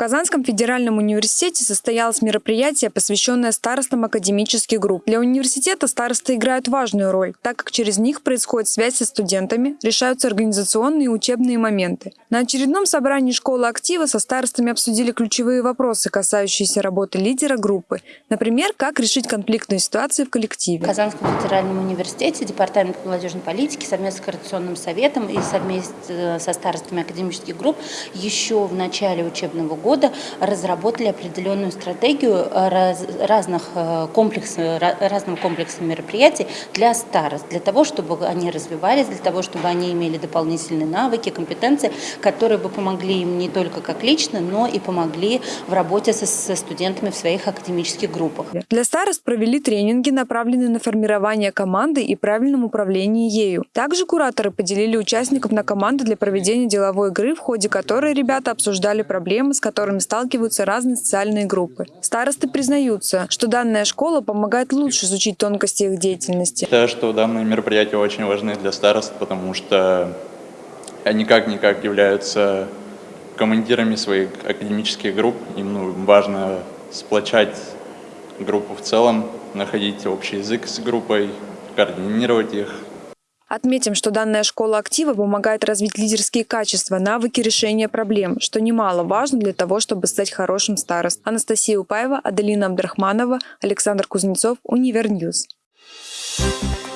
Казанском федеральном университете состоялось мероприятие, посвященное старостам академических групп. Для университета старосты играют важную роль, так как через них происходит связь со студентами, решаются организационные и учебные моменты. На очередном собрании школы актива со старостами обсудили ключевые вопросы, касающиеся работы лидера группы. Например, как решить конфликтные ситуации в коллективе. В Казанском федеральном университете Департамент молодежной политики совместно с Координационным советом и совместно со старостами академических групп еще в начале учебного года года разработали определенную стратегию раз, разных э, комплексов, разным комплексом мероприятий для старост, для того, чтобы они развивались, для того, чтобы они имели дополнительные навыки, компетенции, которые бы помогли им не только как лично, но и помогли в работе со, со студентами в своих академических группах. Для старост провели тренинги, направленные на формирование команды и правильном управлении ею. Также кураторы поделили участников на команды для проведения деловой игры, в ходе которой ребята обсуждали проблемы, с которыми которыми сталкиваются разные социальные группы. Старосты признаются, что данная школа помогает лучше изучить тонкости их деятельности. Считаю, что данные мероприятия очень важны для старост, потому что они как-никак являются командирами своих академических групп. Им ну, важно сплочать группу в целом, находить общий язык с группой, координировать их, Отметим, что данная школа актива помогает развить лидерские качества, навыки решения проблем, что немаловажно для того, чтобы стать хорошим старостой. Анастасия Упаева, Аделина Абдрахманова, Александр Кузнецов, Univer News. Thank you